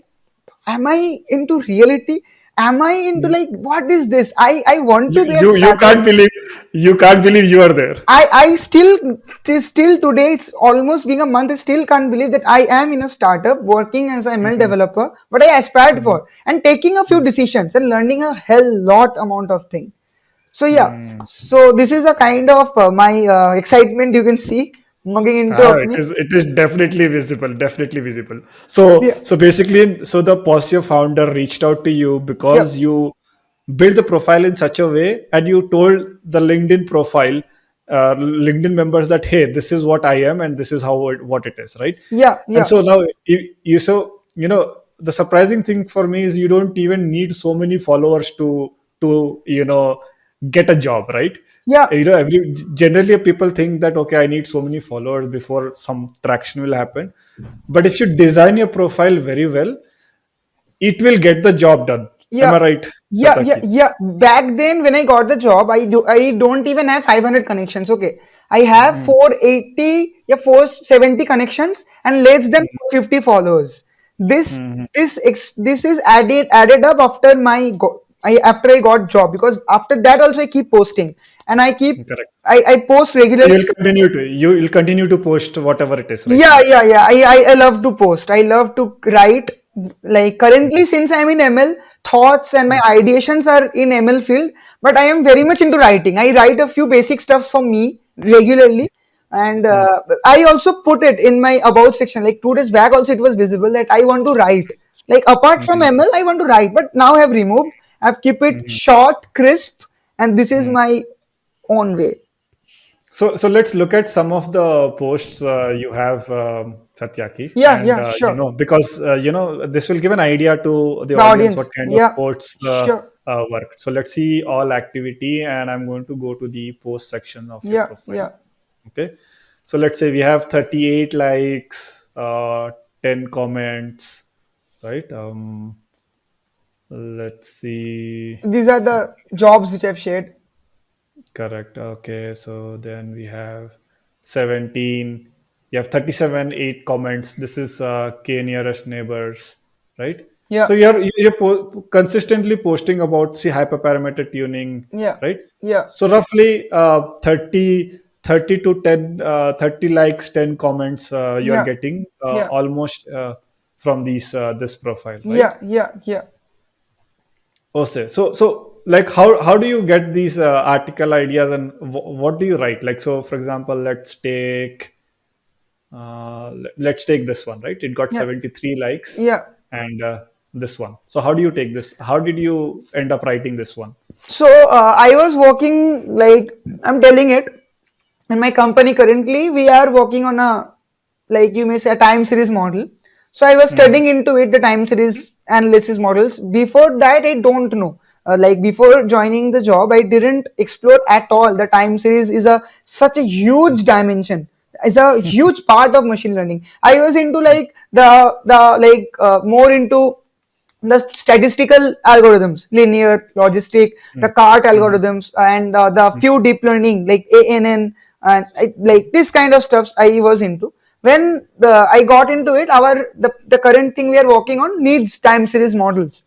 am i into reality am i into like what is this? I i want to be a you you can't believe you can't believe you are there. I, I still still today it's almost being a month I still can't believe that I am in a startup working as an ML developer what I aspired for and taking a few decisions and learning a hell lot amount of thing. So yeah. So this is a kind of uh, my uh, excitement you can see mugging into Ah, it is it is definitely visible, definitely visible. So yeah so basically, so the Posture founder reached out to you yeah because you built the profile in such a way, and you told the LinkedIn profile, uh, LinkedIn members that hey, this is what I am, and this is how it, what it is, right? yeah yeah And so now you, you so you know the surprising thing for me is you don't even need so many followers to to you know get a job, right? yeah you know every generally people think that okay i need so many followers before some traction will happen but if you design your profile very well it will get the job done am Yeah, i right yeah, yeah, Satyaki yeah. Back then, when I got the job, I do I don't even have 500 connections. Okay, I have hmm. 480, yeah, 470 connections and less than hmm. 50 followers. This Mhm. this ex, this is added added up after my go, I after I got job because after that also I keep posting and I keep correct I, I post you regularly will continue to you will continue to post whatever it is right yeah, yeah, yeah. I, I, I love to post. I love to write. Like currently, since I'm in ML, thoughts and my ideations are in ML field, but I am very much into writing. I write a few basic stuffs for me regularly, and Mm, uh, I also put it in my about section. Like two days back, also it was visible that I want to write. Like apart from mhm, ML, I want to write, but now I have removed. I've keep it mhm, short, crisp, and this is mhm. my own way. So, so let's look at some of the posts uh, you have, um, Satyaki, Yeah, and yeah, uh, you sure. know because uh, you know this will give an idea to the The audience what audience. kind of posts uh, sure. uh, work. So let's see all activity, and I'm going to go to the post section of your Yeah, profile. yeah. Okay, so let's say we have 38 likes, uh, 10 comments, right? Um, let's see. These are the jobs which I've shared. Correct. Okay. So then we have 17. You have 37, 8 comments. This is uh, K nearest neighbors, right? Yeah, So you're you're po- consistently posting about see hyperparameter tuning, yeah, right? yeah, So roughly uh, 30, 30 to 10, uh, 30 likes, 10 comments uh, you are yeah, getting uh, yeah, almost uh, from these uh, this profile, right? yeah, yeah, yeah. Okay, so so like how how do you get these uh, article ideas and w- what do you write? Like so, for example, let's take uh, let's take this one, right? It got Yeah, seventy three likes, yeah. and uh, this one. So how do you take this? How did you end up writing this one? So uh, I was working like I'm telling it in my company currently. We are working on a like you may say a time series model. So I was hmm studying into it the time series analysis models. Before that, I don't know. Uh, like before joining the job, I didn't explore at all. The time series is a such a huge dimension. Is a [laughs] huge part of machine learning. I was into like the the like uh, more into the statistical algorithms, linear, logistic, the CART hmm algorithms, and uh, the few deep learning like ANN and I, like this kind of stuffs I was into. When the, I got into it, our the, the current thing we are working on needs time series models.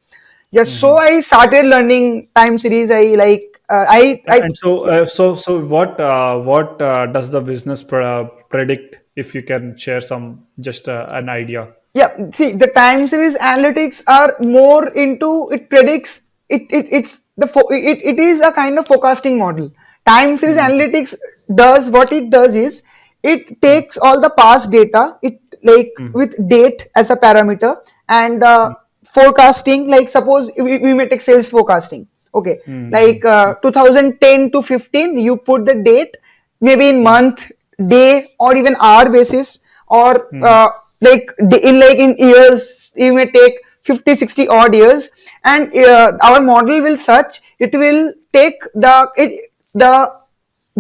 Yes, so hmm I started learning time series. I like uh, I I And so uh, so so what uh, what uh, does the business pre- predict? If you can share some just uh, an idea. Yeah, see, the time series analytics are more into it predicts it, it it's the it, it is a kind of forecasting model. Time series hmm analytics does what it does is it takes all the past data, it like hmm. with date as a parameter and uh, forecasting. Like suppose we, we may take sales forecasting. Okay, hmm. Like uh, 2010 to 15, you put the date maybe in hmm. month, day, or even hour basis or hmm. uh, like in like in years you may take 50 60 odd years and uh, our model will such it will take the it, the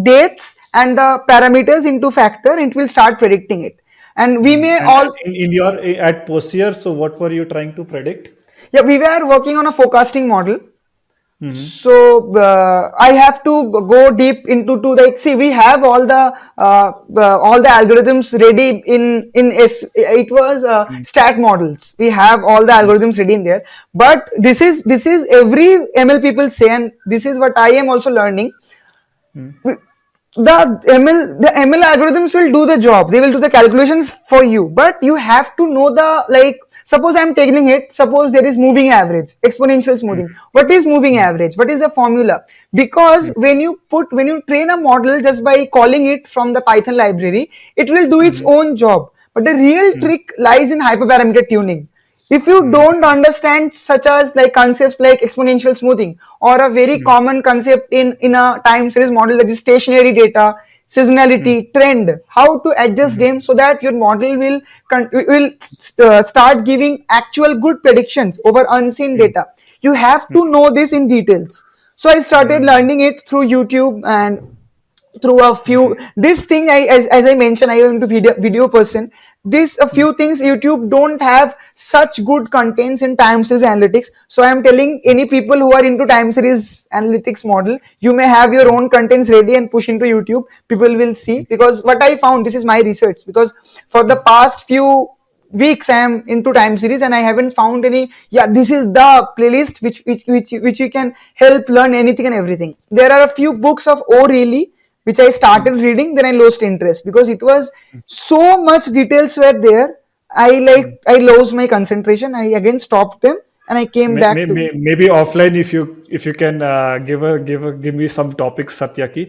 dates and the parameters into factor, it will start predicting it. And we may And all in, in your at Posier, so what were you trying to predict? yeah we were working on a forecasting model. Hmm so uh, i have to go deep into to like see we have all the uh, uh, all the algorithms ready in in S, it was uh, statsmodels. We have all the algorithms ready in there. But this is this is every ml people say and this is what i am also learning the ML the ML algorithms will do the job. They will do the calculations for you, but you have to know the like. Suppose I'm taking it. Suppose there is moving average, exponential smoothing. Hmm. What is moving hmm. average? What is the formula? Because hmm. when you put when you train a model just by calling it from the Python library, it will do its own job. But the real trick lies in hyperparameter tuning if you hmm. don't understand such as like concepts like exponential smoothing or a very hmm. common concept in in a time series model that is stationary data seasonality hmm. trend how to adjust them so that your model will will uh, start giving actual good predictions over unseen data. You have to know this in details. So i started learning it through youtube and through a few this thing i as, as i mentioned i am into video video person. This a few hmm. things youtube don't have such good contents in time series analytics. So i am telling any people who are into time series analytics model you may have your own contents ready and push into youtube. People will see. Because what i found this is my research. Because for the past few weeks i am into time series and i haven't found any yeah this is the playlist which which which, which you can help learn anything and everything. There are a few books of o'reilly which I started reading, then I lost interest because it was so much details were there. I like I lost my concentration. I again stopped them and I came back may- to may- Maybe offline, if you if you can uh, give a give a give me some topics, Satyaki,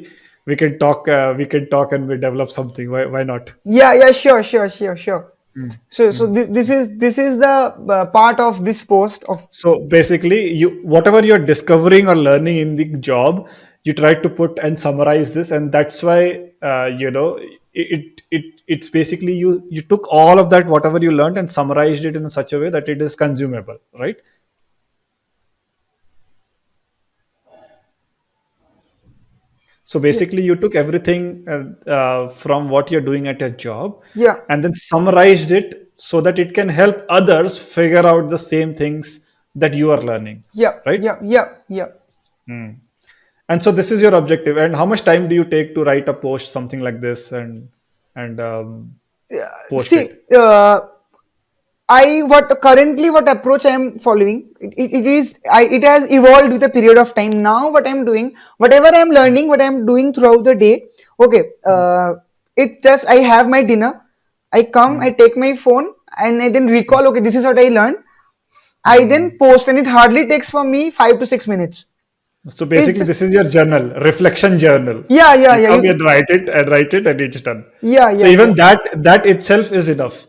we can talk. Uh, we can talk and we develop something. Why why not? yeah yeah sure sure sure sure. So so this, this is this is the uh, part of this post of So basically, you whatever you're discovering or learning in the job, you try to put and summarize this, and that's why uh, you know it, it it it's basically you you took all of that whatever you learned and summarized it in such a way that it is consumable, right? So basically, you took everything uh, uh, from what you're doing at your job yeah. and then summarized it so that it can help others figure out the same things that you are learning, yeah. Right? yeah. Yeah. Yeah. And so this is your objective. And how much time do you take to write a post, something like this, and and um, post See, it? uh, I what currently what approach I am following it, it it is I it has evolved with a period of time. Now what I am doing, whatever I am learning, what I am doing throughout the day. Okay, uh, it just I have my dinner. I come, I take my phone, and I then recall. Okay, this is what I learned. I then post, and it hardly takes for me five to six minutes. So basically, just this is your journal, reflection journal. yeah, yeah, You yeah, come you- and write it and write it, and it's done. yeah, yeah. So even yeah, that that itself is enough,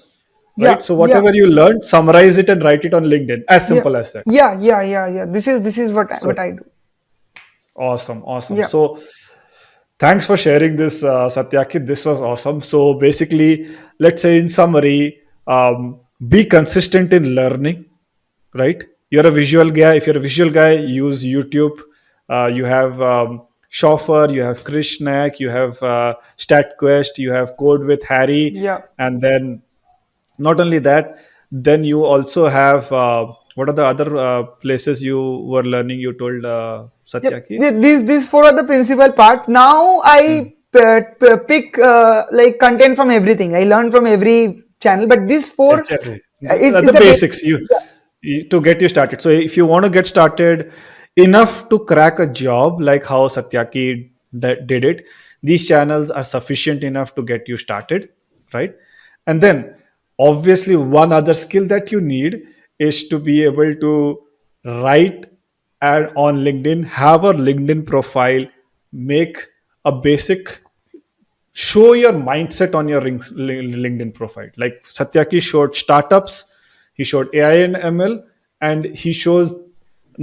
yeah, right? So yeah, whatever you learned, summarize it and write it on LinkedIn. As yeah, simple as that. yeah, yeah, yeah, yeah. This is this is what I, what I do. awesome, awesome. Yeah, So Thanks for sharing this, uh, Satyaki. This was awesome. So basically, let's say in summary, um, be consistent in learning, right? You're a visual guy. If you're a visual guy, use YouTube. Uh, you have um, Schafer, you have Krish Naik, you have uh, StatQuest, you have Code with Harry, yeah. and then not only that, then you also have uh, what are the other uh, places you were learning? You told uh, Yep. Satyaki. Th- These these four are the principal part. Now I p- pick uh, like content from everything. I learn from every channel, but these four Exactly. is, is the the basic. basics you, you to get you started. So if you want to get started enough to crack a job like how Satyaki did it, these channels are sufficient enough to get you started, right? And then obviously one other skill that you need is to be able to write ad on LinkedIn, have a LinkedIn profile, make a basic show your mindset on your linkedin profile like satyaki showed startups he showed ai and ml and he shows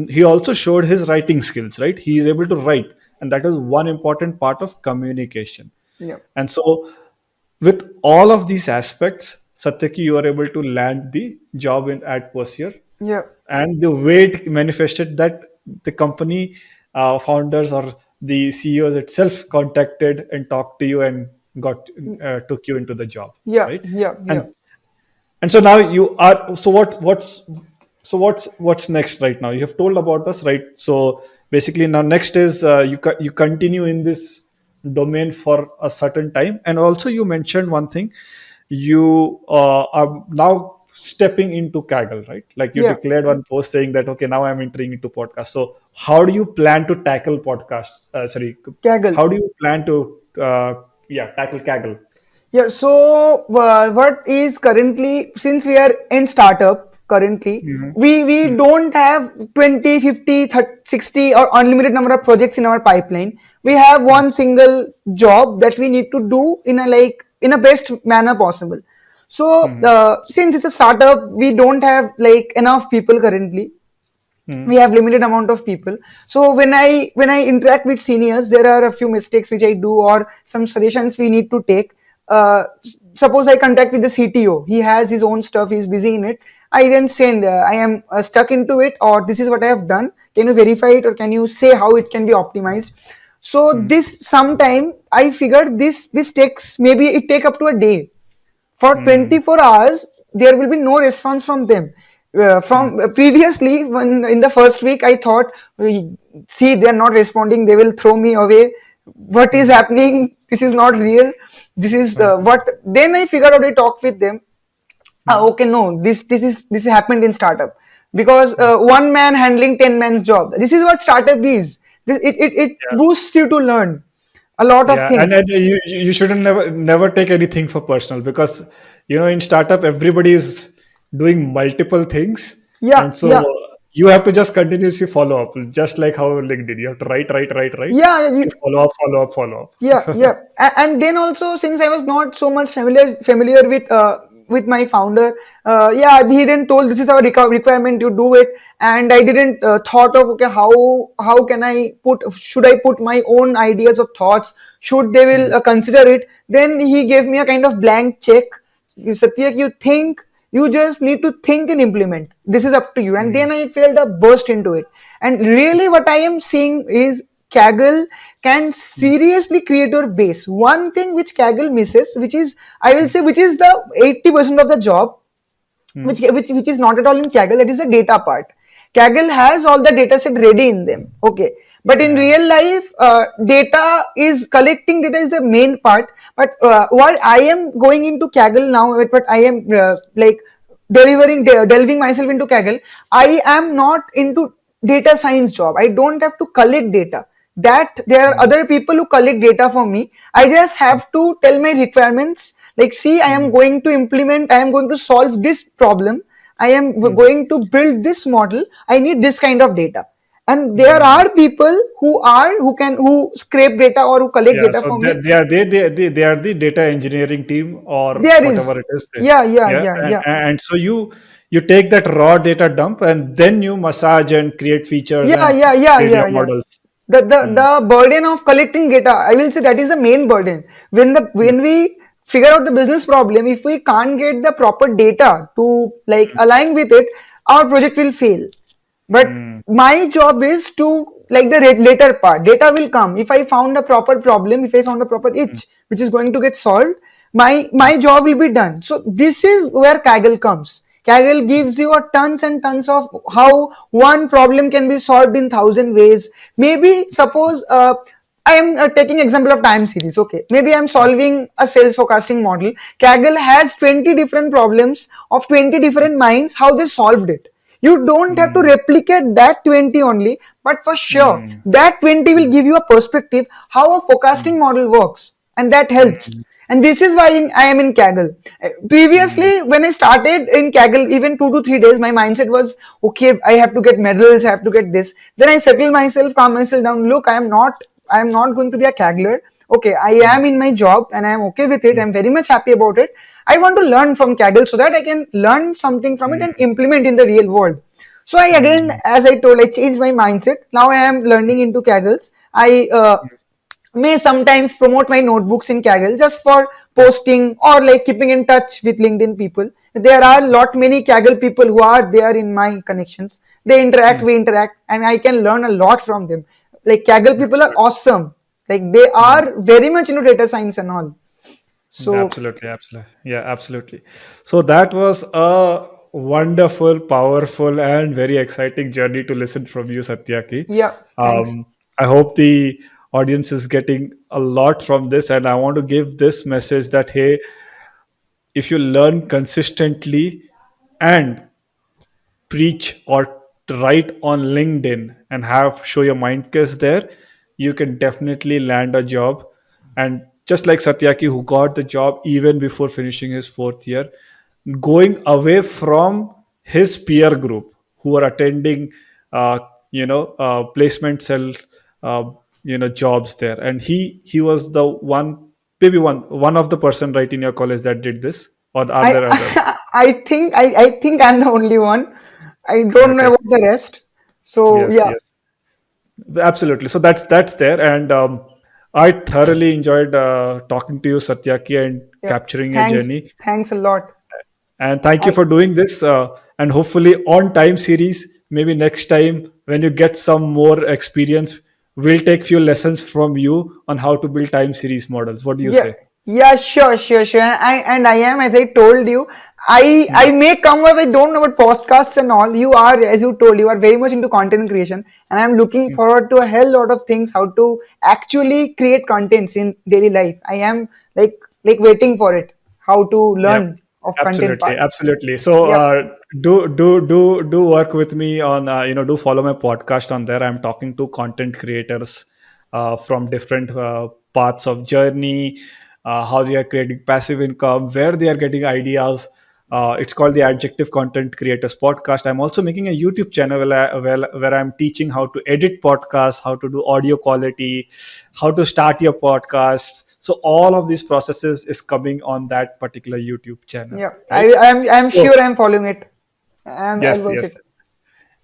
he also showed his writing skills right? He is able to write and that is one important part of communication. Yeah. and so with all of these aspects satyaki you are able to land the job in at Perseer. Yeah. and the way it manifested that the company uh, founders or the ceos itself contacted and talked to you and got uh, took you into the job yeah right? yeah yeah. and and so now you are so what what's so what's what's next right now? You have told about us right? So basically now next is uh, you you continue in this domain for a certain time. And also you mentioned one thing. You uh, are now stepping into kaggle right? Like you yeah. declared one post saying that okay now i'm entering into podcast. So how do you plan to tackle podcast uh, sorry kaggle. how do you plan to uh, yeah tackle kaggle? Yeah, so uh, what is currently, since we are in startup currently, hmm we, we don't have 20, 50, 30, 60 or unlimited number of projects in our pipeline. We have one single job that we need to do in a like, in a best manner possible. So, hmm uh, since it's a startup, we don't have like enough people currently. Hmm we have limited amount of people. So when i when i interact with seniors there are a few mistakes which i do or some suggestions we need to take. Uh, suppose i contact with the cto he has his own stuff. He's busy in it i then send uh, i am uh, stuck into it or this is what i have done. Can you verify it or can you say how it can be optimized? So hmm. this sometime i figured this this takes maybe it take up to a day. For hmm. 24 hours there will be no response from them. Uh, hmm from [laughs] uh, previously when in the first week i thought see they are not responding. They will throw me away. What is hmm. happening? This is not real. This is uh, what then i figured out i talked with them ah, Hmm. okay no this this is this happened in startup. Because Hmm. uh, one man handling 10 man's job. This is what startup is. This, it, it, it Yeah, boosts you to learn a lot of yeah, and, things. and you you shouldn't never never take anything for personal because you know in startup everybody is doing multiple things, yeah and so yeah. you have to just continuously follow up, just like how LinkedIn. You have to write, write, write, write, yeah you, follow up, follow up, follow up. yeah [laughs] yeah. And then also since i was not so much familiar familiar with uh, with my founder. Uh, yeah he then told this is our requ- requirement you do it. And i didn't uh, thought of okay how how can i put should i put my own ideas or thoughts? Should they will Hmm, uh, consider it? Then he gave me a kind of blank check. You satyak you think you just need to think and implement. This is up to you. And hmm, then i felt a burst into it. And really what i am seeing is kaggle can hmm, seriously create your base one thing which kaggle misses which is i will say which is the 80% of the job hmm, which which which is not at all in Kaggle. That is the data part. Kaggle has all the data set ready in them. Okay, but in real life, uh, data is collecting data is the main part. But uh, what I am going into Kaggle now, but I am uh, like delivering delving myself into Kaggle. I am not into data science job. I don't have to collect data. That there are other people who collect data for me. I just have to tell my requirements like see i am hmm, going to implement i am going to solve this problem. I am hmm, going to build this model. I need this kind of data. And there hmm. are people who are who can who scrape data or who collect Yeah, data so for they, me. they are they, they they they are the data engineering team or there is. whatever it is. Yeah yeah yeah, yeah and, yeah. and so you you take that raw data dump and then you massage and create features yeah and yeah yeah create yeah yeah. models. The, the Hmm, the burden of collecting data i will say that is the main burden. When the hmm, when we figure out the business problem if we can't get the proper data to like align with it our project will fail. But hmm, my job is to like the later part. Data will come. If i found a proper problem if i found a proper hmm, itch which is going to get solved my hmm, my job will be done. So this is where kaggle comes kaggle gives you a tons and tons of how one problem can be solved in thousand ways maybe suppose uh, I am uh, taking example of time series. Okay, maybe I'm hmm, solving a sales forecasting model. Kaggle has 20 different problems of 20 different minds. How they solved it. You don't have to hmm, replicate that 20 only, but for sure hmm, that 20 will hmm, give you a perspective how a hmm, forecasting model works, and that helps. Hmm, And this is why in, I am in Kaggle. Hmm, Previously, when I started in Kaggle, even two to three days, my mindset was okay. I have to get medals. I have to get this. Then I settle myself, calm myself down. Look, I am not. I am not going to be a Kaggler. Okay, I hmm, am in my job and I am okay with it. hmm, I'm very much happy about it. I want to learn from Kaggle so that I can learn something from it and hmm, implement in the real world. So I again, hmm, as I told, I changed my mindset. Now I am learning into Kaggles. I uh, may sometimes promote my notebooks in Kaggle just for posting or like keeping in touch with LinkedIn people. There are a lot many Kaggle people who are there in my connections. They interact, hmm, we interact, and I can learn a lot from them. like Kaggle people are awesome. Like they are very much into data science and all. So Absolutely, absolutely. Yeah, absolutely. So that was a wonderful, powerful, and very exciting journey to listen from you, Satyaki. yeah, thanks. Um, I hope the audience is getting a lot from this, and I want to give this message that hey, if you learn consistently and preach or write on LinkedIn and have show your mind case there, you can definitely land a job. And just like Satyaki, who got the job even before finishing his fourth year, going away from his peer group who are attending, uh, you know, uh, placement cell, uh, you know, jobs there, and he he was the one, maybe one one of the person right in your college that did this, or are there others? I [laughs] I think I, I think I'm the only one. I don't know about the rest. So Yes. yeah, Yes. Absolutely. So that's that's there, and um, I thoroughly enjoyed uh, talking to you, Satyaki, and yeah. capturing your journey. thanks a lot. And thank you for doing this. Uh, and hopefully, on time series, maybe next time when you get some more experience, we'll take few lessons from you on how to build time series models. What do you Yeah, say? yeah, sure, sure, sure. And I and I am, as I told you, I I may come up. I don't know about podcasts and all. You are, as you told, you are very much into content creation, and I'm looking Mm. forward to a hell lot of things. How to actually create contents in daily life. I am like like waiting for it. How to learn of content Absolutely, absolutely. So Yep. uh, do do do do work with me on uh, you know do follow my podcast on there. I'm talking to content creators uh, from different uh, parts of journey, uh, how they are creating passive income, where they are getting ideas. Uh, it's called the Adjective Content Creators Podcast. I'm also making a YouTube channel where, I, where, where I'm teaching how to edit podcasts, how to do audio quality, how to start your podcast. So all of these processes is coming on that particular YouTube channel, Yeah. right? I am I am So sure I'm following it, and yes, yes, it.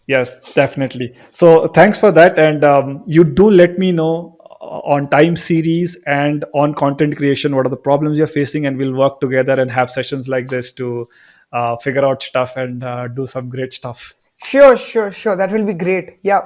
yes, definitely. So thanks for that, and um, you do let me know uh, on time series and on content creation what are the problems you're facing, and we'll work together and have sessions like this to uh, figure out stuff and uh, do some great stuff. Sure, sure, sure. That will be great. Yeah.